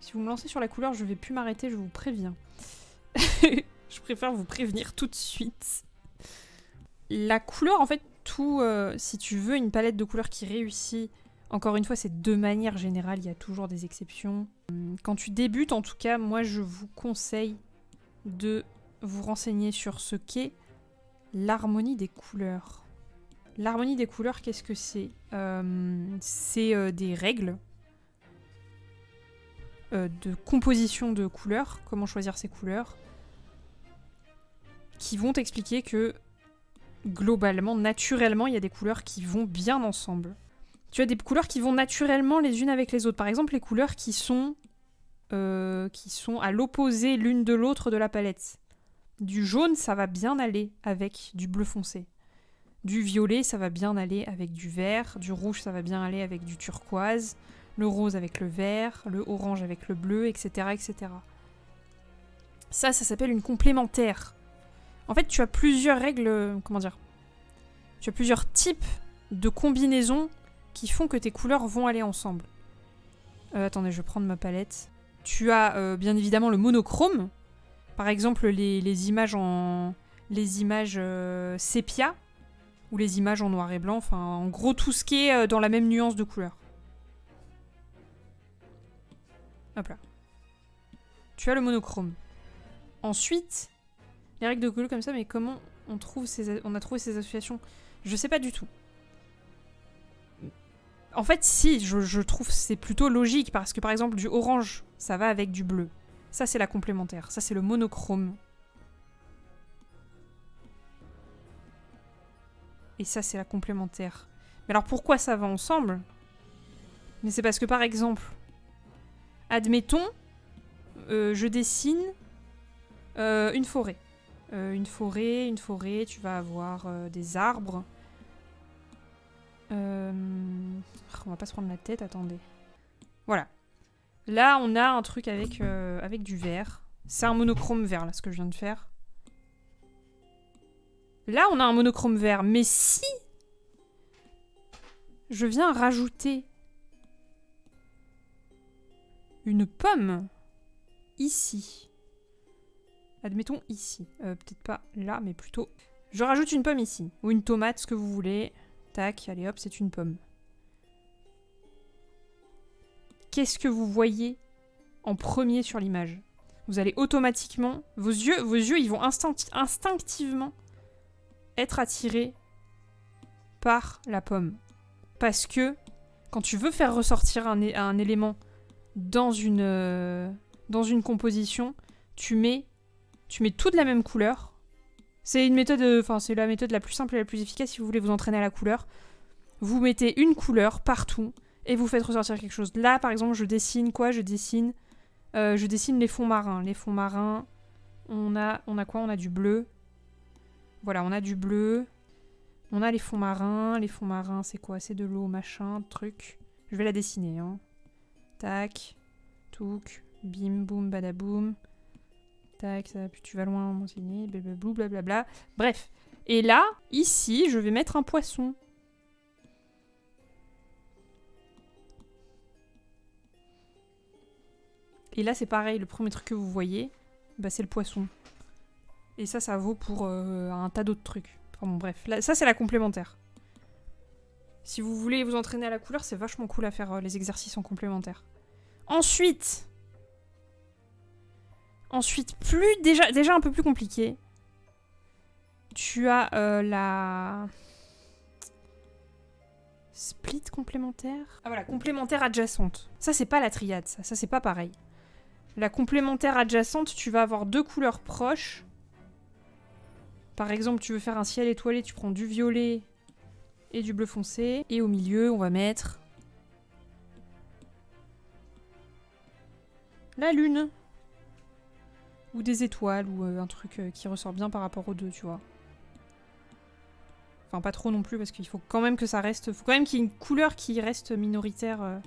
Si vous me lancez sur la couleur, je vais plus m'arrêter, je vous préviens. je préfère vous prévenir tout de suite. La couleur, en fait, tout... euh, si tu veux une palette de couleurs qui réussit, encore une fois, c'est de manière générale, il y a toujours des exceptions. Hum, Quand tu débutes, en tout cas, moi, je vous conseille de vous renseigner sur ce qu'est l'harmonie des couleurs. L'harmonie des couleurs, qu'est-ce que c'est? Euh, C'est euh, des règles euh, de composition de couleurs, comment choisir ces couleurs, qui vont t'expliquer que globalement, naturellement, il y a des couleurs qui vont bien ensemble. Tu as des couleurs qui vont naturellement les unes avec les autres. Par exemple, les couleurs qui sont, euh, qui sont à l'opposé l'une de l'autre de la palette. Du jaune, ça va bien aller avec du bleu foncé. Du violet, ça va bien aller avec du vert. Du rouge, ça va bien aller avec du turquoise. Le rose avec le vert. Le orange avec le bleu, etc. etc. Ça, ça s'appelle une complémentaire. En fait, tu as plusieurs règles. euh, Comment dire Tu as plusieurs types de combinaisons qui font que tes couleurs vont aller ensemble. Euh, attendez, je vais prendre ma palette. Tu as euh, bien évidemment le monochrome. Par exemple, les, images en. Les images sépia. Ou les images en noir et blanc. Enfin, en gros, tout ce qui est dans la même nuance de couleur. Hop là. Tu as le monochrome. Ensuite, les règles de couleur comme ça, mais comment on a trouvé ces associations? Je sais pas du tout. En fait, si, je, je trouve c'est plutôt logique parce que par exemple, du orange, ça va avec du bleu. Ça, c'est la complémentaire. Ça, c'est le monochrome. Et ça, c'est la complémentaire. Mais alors, pourquoi ça va ensemble? Mais c'est parce que par exemple, admettons, euh, je dessine euh, une forêt. Euh, une forêt, une forêt, tu vas avoir des arbres. On va pas se prendre la tête, attendez. Voilà. Là, on a un truc avec, avec du vert. C'est un monochrome vert, là, ce que je viens de faire. Là, on a un monochrome vert. Mais si je viens rajouter une pomme ici, admettons ici, Euh, peut-être pas là, mais plutôt... Je rajoute une pomme ici, ou une tomate, ce que vous voulez. Tac, allez hop, c'est une pomme. Qu'est-ce que vous voyez en premier sur l'image? Vous allez automatiquement, vos yeux, vos yeux, ils vont instinct- instinctivement être attirés par la pomme. Parce que quand tu veux faire ressortir un élément dans une, euh, dans une composition, tu mets, tu mets tout de la même couleur. C'est une méthode, euh, enfin c'est la méthode la plus simple et la plus efficace si vous voulez vous entraîner à la couleur. Vous mettez une couleur partout et vous faites ressortir quelque chose. Là, par exemple, je dessine quoi? Je dessine, euh, je dessine les fonds marins. Les fonds marins, on a, on a quoi? On a du bleu. Voilà, on a du bleu. On a les fonds marins. Les fonds marins, c'est quoi? C'est de l'eau, machin, truc. Je vais la dessiner. Hein. Tac, touk, bim, boum, badaboum. Tac, ça, puis tu vas loin, m'enseigner, blablabla, blablabla. Bref. Et là, ici, je vais mettre un poisson. Et là, c'est pareil, le premier truc que vous voyez, bah, c'est le poisson. Et ça, ça vaut pour euh, un tas d'autres trucs. Enfin bon, bref. Là, ça, c'est la complémentaire. Si vous voulez vous entraîner à la couleur, c'est vachement cool à faire euh, les exercices en complémentaire. Ensuite, ensuite, plus déjà, un peu plus compliqué. Tu as euh, la split complémentaire. Ah voilà, complémentaire adjacente. Ça c'est pas la triade, ça, ça c'est pas pareil. La complémentaire adjacente, tu vas avoir deux couleurs proches. Par exemple, tu veux faire un ciel étoilé, tu prends du violet et du bleu foncé. Et au milieu, on va mettre la lune. Ou des étoiles, ou euh, un truc euh, qui ressort bien par rapport aux deux, tu vois. Enfin, pas trop non plus, parce qu'il faut quand même que ça reste... faut quand même qu'il y ait une couleur qui reste minoritaire. euh.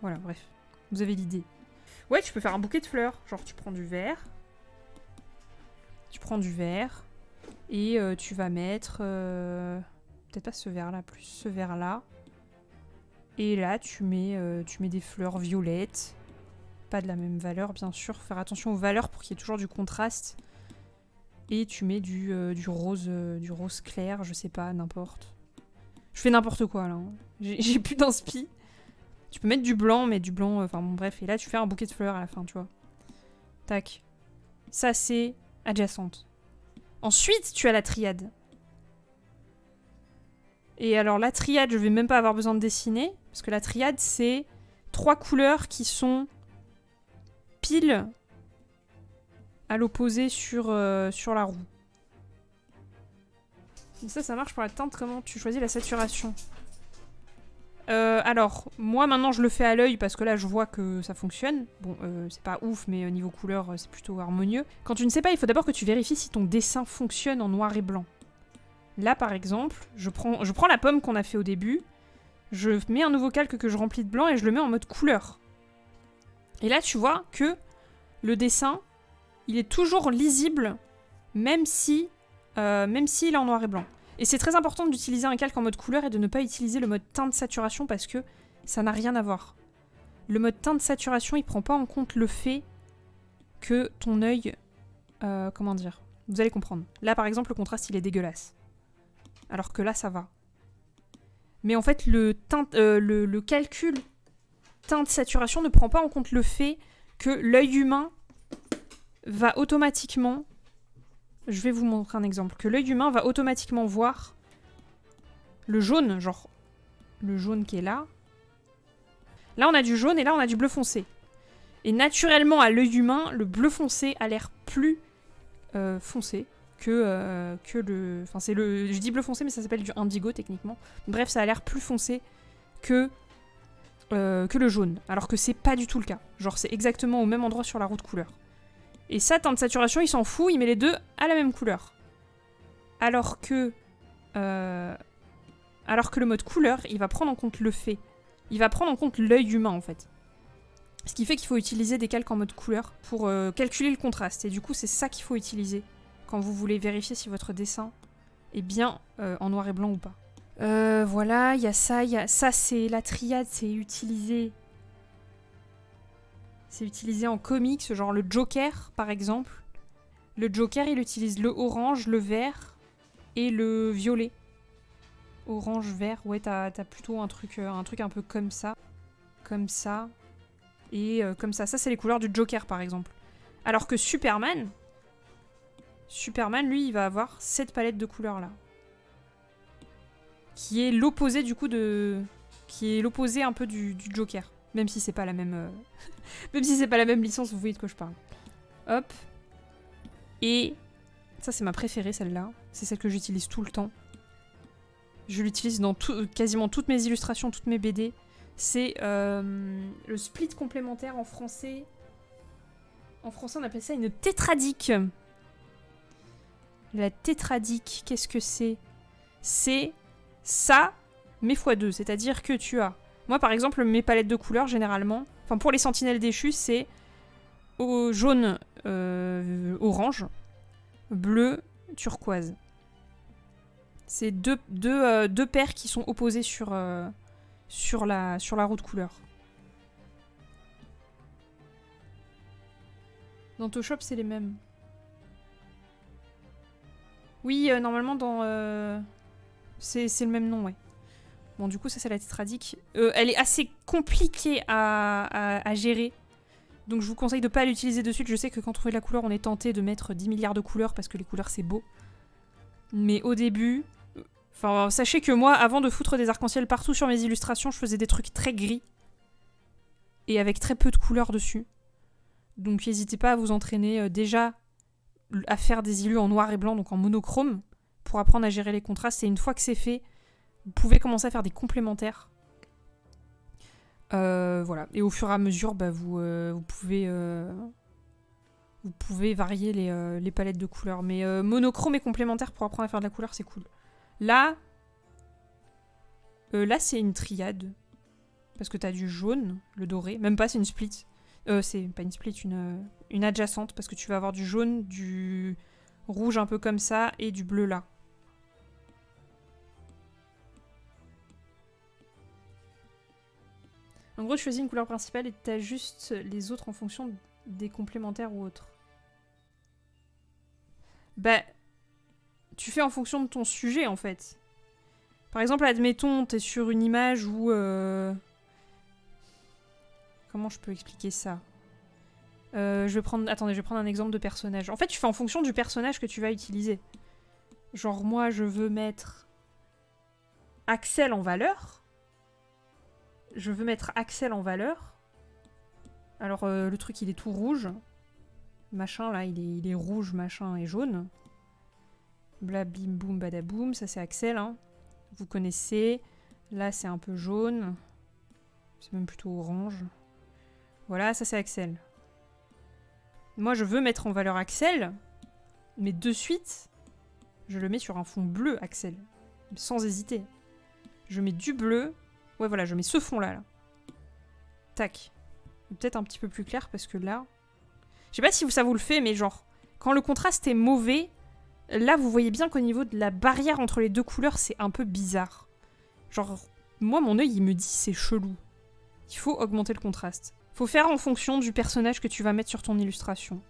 Voilà, bref. Vous avez l'idée. Ouais, tu peux faire un bouquet de fleurs. Genre, tu prends du vert. Tu prends du vert. Et euh, tu vas mettre... euh, Peut-être pas ce vert-là, plus ce vert-là. Et là, tu mets, euh, tu mets des fleurs violettes. Pas de la même valeur, bien sûr. Faire attention aux valeurs pour qu'il y ait toujours du contraste. Et tu mets du, rose, du rose clair, je sais pas, n'importe. Je fais n'importe quoi là. hein. J'ai plus d'inspi. Tu peux mettre du blanc, mais du blanc, enfin bon bref. Et là tu fais un bouquet de fleurs à la fin, tu vois. Tac. Ça c'est adjacente. Ensuite tu as la triade. Et alors la triade, je vais même pas avoir besoin de dessiner. Parce que la triade c'est trois couleurs qui sont pile à l'opposé sur, euh, la roue. Ça, ça marche pour la teinte. Comment tu choisis la saturation? Euh, Alors, moi maintenant je le fais à l'œil parce que là je vois que ça fonctionne. Bon, euh, c'est pas ouf, mais au niveau couleur, euh, c'est plutôt harmonieux. Quand tu ne sais pas, il faut d'abord que tu vérifies si ton dessin fonctionne en noir et blanc. Là par exemple, je prends, la pomme qu'on a fait au début, je mets un nouveau calque que je remplis de blanc et je le mets en mode couleur. Et là tu vois que le dessin, il est toujours lisible, même si, euh, même s'il est en noir et blanc. Et c'est très important d'utiliser un calque en mode couleur et de ne pas utiliser le mode teinte saturation parce que ça n'a rien à voir. Le mode teinte saturation, il prend pas en compte le fait que ton œil, euh, comment dire, vous allez comprendre. Là, par exemple, le contraste, il est dégueulasse, alors que là, ça va. Mais en fait, le, teinte, euh, le, le calcul teinte saturation ne prend pas en compte le fait que l'œil humain va automatiquement je vais vous montrer un exemple. Que l'œil humain va automatiquement voir le jaune, genre le jaune qui est là. Là, on a du jaune et là, on a du bleu foncé. Et naturellement, à l'œil humain, le bleu foncé a l'air plus euh, foncé que, euh, que le... Enfin, c'est le... Je dis bleu foncé, mais ça s'appelle du indigo, techniquement. Bref, ça a l'air plus foncé que, euh, que le jaune. Alors que c'est pas du tout le cas. Genre, c'est exactement au même endroit sur la roue de couleur. Et ça, teinte saturation, il s'en fout, il met les deux à la même couleur. Alors que... euh, alors que le mode couleur, il va prendre en compte le fait. Il va prendre en compte l'œil humain, en fait. Ce qui fait qu'il faut utiliser des calques en mode couleur pour euh, calculer le contraste. Et du coup, c'est ça qu'il faut utiliser quand vous voulez vérifier si votre dessin est bien euh, en noir et blanc ou pas. Voilà, il y a ça, il y a... Ça, c'est la triade, c'est utilisé c'est utilisé en comics, genre le Joker par exemple. Le Joker, il utilise le orange, le vert et le violet. Orange, vert, ouais, t'as as plutôt un truc, euh, un truc un peu comme ça. Comme ça. Et euh, comme ça. Ça, c'est les couleurs du Joker par exemple. Alors que Superman, Superman, lui, il va avoir cette palette de couleurs là. Qui est l'opposé du coup de. Qui est l'opposé un peu du Joker. Même si c'est pas la même. euh, Même si c'est pas la même licence, vous voyez de quoi je parle. Hop. Et ça, c'est ma préférée, celle-là. C'est celle que j'utilise tout le temps. Je l'utilise dans tout- quasiment toutes mes illustrations, toutes mes BD. C'est euh, le split complémentaire en français. En français, on appelle ça une tétradique. La tétradique, qu'est-ce que c'est? C'est ça, mais x2. C'est-à-dire que tu as moi, par exemple, mes palettes de couleurs, généralement, enfin pour les sentinelles déchues, c'est au jaune, euh, orange, bleu, turquoise. C'est deux, deux, euh, deux paires qui sont opposées sur, euh, sur, la, sur la roue de couleur. Dans Toshop, c'est les mêmes. Oui, normalement, dans. c'est le même nom, ouais. Bon, du coup, ça, c'est la tétradique. Euh, elle est assez compliquée à, gérer. Donc, je vous conseille de pas l'utiliser de suite. Je sais que quand on fait de la couleur, on est tenté de mettre 10 milliards de couleurs parce que les couleurs, c'est beau. Mais au début... Enfin, sachez que moi, avant de foutre des arcs-en-ciel partout sur mes illustrations, je faisais des trucs très gris. Et avec très peu de couleurs dessus. Donc, n'hésitez pas à vous entraîner euh, déjà à faire des illus en noir et blanc, donc en monochrome, pour apprendre à gérer les contrastes. Et une fois que c'est fait, vous pouvez commencer à faire des complémentaires. Euh, voilà. Et au fur et à mesure, bah, vous, euh, vous, pouvez, euh, vous pouvez varier les, les palettes de couleurs. Mais monochrome et complémentaire pour apprendre à faire de la couleur, c'est cool. Là, là c'est une triade. Parce que t'as du jaune, le doré. Même pas, c'est une split. C'est pas une split, une, une adjacente. Parce que tu vas avoir du jaune, du rouge un peu comme ça et du bleu là. En gros, tu choisis une couleur principale et tu ajustes les autres en fonction des complémentaires ou autres. Bah, tu fais en fonction de ton sujet en fait. Par exemple, admettons, t'es sur une image où... Euh, comment je peux expliquer ça? Euh, je vais. Attendez, je vais prendre un exemple de personnage. En fait, tu fais en fonction du personnage que tu vas utiliser. Genre, moi, je veux mettre Axel en valeur. Je veux mettre Axel en valeur. Alors, euh, le truc, il est tout rouge. Machin, là, il est, rouge, machin, et jaune. Blabim, boum, badaboum. Ça, c'est Axel, hein. Vous connaissez. Là, c'est un peu jaune. C'est même plutôt orange. Voilà, ça, c'est Axel. Moi, je veux mettre en valeur Axel. Mais de suite, je le mets sur un fond bleu, Axel. Sans hésiter. Je mets du bleu. Ouais, voilà, je mets ce fond-là. Là. Tac. Peut-être un petit peu plus clair parce que là... Je sais pas si ça vous le fait, mais genre, quand le contraste est mauvais, là, vous voyez bien qu'au niveau de la barrière entre les deux couleurs, c'est un peu bizarre. Genre, moi, mon œil, il me dit c'est chelou. Il faut augmenter le contraste. Faut faire en fonction du personnage que tu vas mettre sur ton illustration.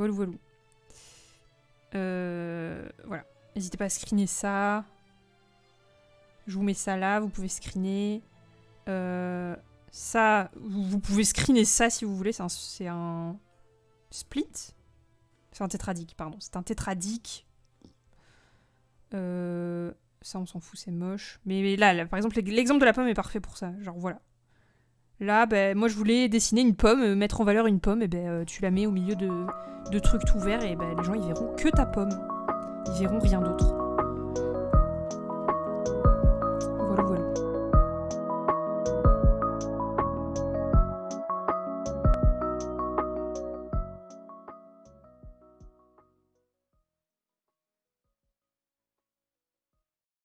Voilà, voilà. Euh, voilà. N'hésitez pas à screener ça. Je vous mets ça là, vous pouvez screener. Euh, ça, vous, pouvez screener ça si vous voulez. C'est un, split. C'est un tétradique, pardon. C'est un tétradique. Euh, ça, on s'en fout, c'est moche. Mais, là, par exemple, l'exemple de la pomme est parfait pour ça. Genre, voilà. Là, ben, moi, je voulais dessiner une pomme, mettre en valeur une pomme, et ben, tu la mets au milieu de, de trucs tout verts, et ben, les gens, ils verront que ta pomme. Ils verront rien d'autre.